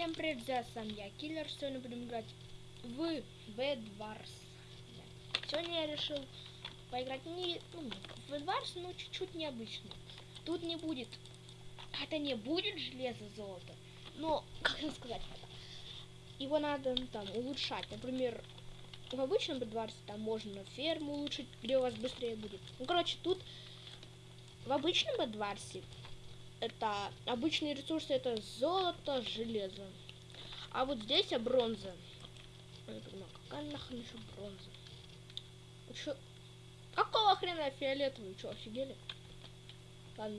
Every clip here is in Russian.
Всем привет, с вами я, Киллер. Сегодня будем играть в Bedwars. Сегодня я решил поиграть не ну, в Bedwars, но чуть-чуть необычно. Тут не будет, это не будет железо золото, но, как сказать, его надо ну, там улучшать. Например, в обычном Bedwars там можно ферму улучшить, где у вас быстрее будет. Ну, короче, тут в обычном Bedwars это обычные ресурсы, это золото, железо. А вот здесь а бронза. Я не понимаю, какая нахрен еще бронза? Чё? Какого хрена фиолетовый? Что, офигели? Ладно,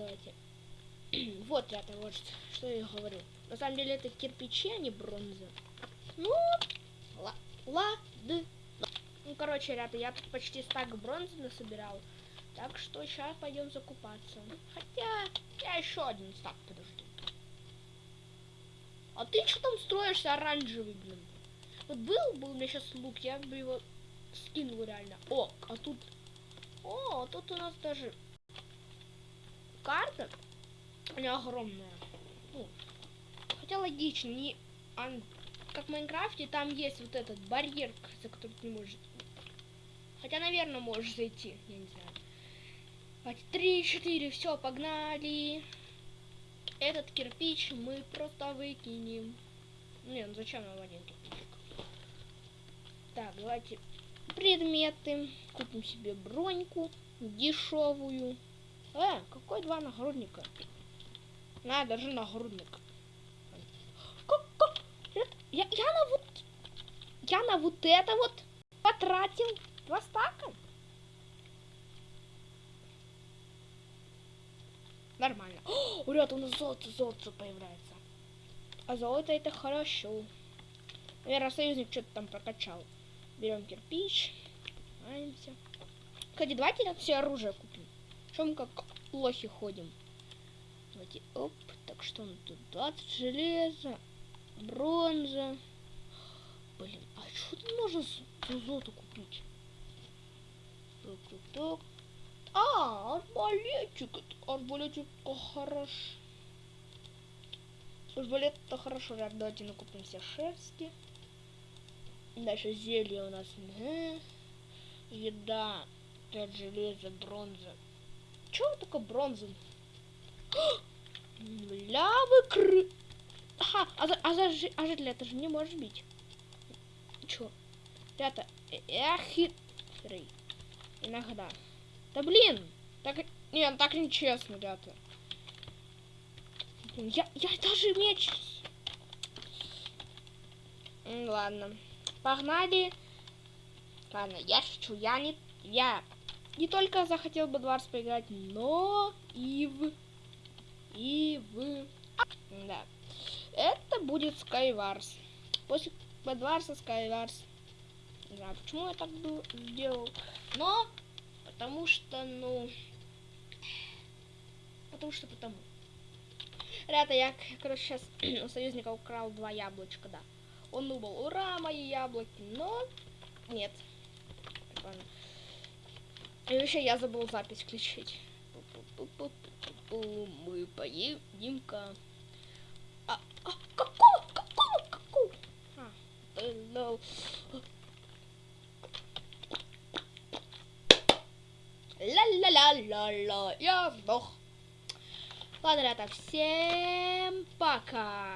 давайте. вот, ребята, вот что я говорю. На самом деле это кирпичи, а не бронза. Ну, ладно. Ну, короче, ребята, я почти стак бронзы насобирал. Так что сейчас пойдем закупаться. Хотя я еще один стак подожду. А ты что там строишься оранжевый, блин? Вот был бы у меня сейчас лук, я бы его скинул реально. О, а тут... О, тут у нас даже карта. Она огромная. Ну, хотя логично, не... А, как в Майнкрафте, там есть вот этот барьер, за который ты не можешь... Хотя, наверное, можешь зайти, я не знаю. Три, четыре, все, погнали. Этот кирпич мы просто выкинем. Не, ну зачем нам один кирпичик? Так, давайте предметы. Купим себе броньку дешевую. Э, какой два нагрудника? На, даже нагрудник. Я, я на вот... Я на вот это вот потратил два стака? Нормально. О, ребята, у нас золото, золото появляется. А золото это хорошо. Наверное, союзник что-то там прокачал. Берем кирпич. Поднимаемся. Кстати, давайте все оружие купим. Что мы как лохи ходим. Давайте, оп. Так что он тут 20 железа, бронза. Блин, а что тут можно золото купить? Так, так, так. Арбалетчик. Арбалетчик хорош. Арбалет это хорошо. Ребят, давайте накупим все шерсти. Дальше зелье у нас. Еда. 5 железа, бронза. Чего такое бронза? Бля, вы кры... Ага, а за, а за, а житель это же не может бить. Чё? Ребята, эх, хитрый. Иногда. Да блин! Так, не, так нечестно, ребята. Я, я даже меч... Ладно. Погнали. Ладно, я шучу. Я не... Я не только захотел бы Дварс поиграть, но и в... И в... Да. Это будет Skywars. После Bedwars Skywars. Не знаю, почему я так сделал. Но Потому что, ну... Потому что потому. Ребята, я, короче, сейчас у союзника украл два яблочка, да. Он думал, ура, мои яблоки, но нет. Ладно. И вообще я забыл запись включить. Мы поедем-ка. А, а, какого, какого, какого? Ла-ла-ла-ла-ла. Я сдох. Ладно, ребята, всем пока.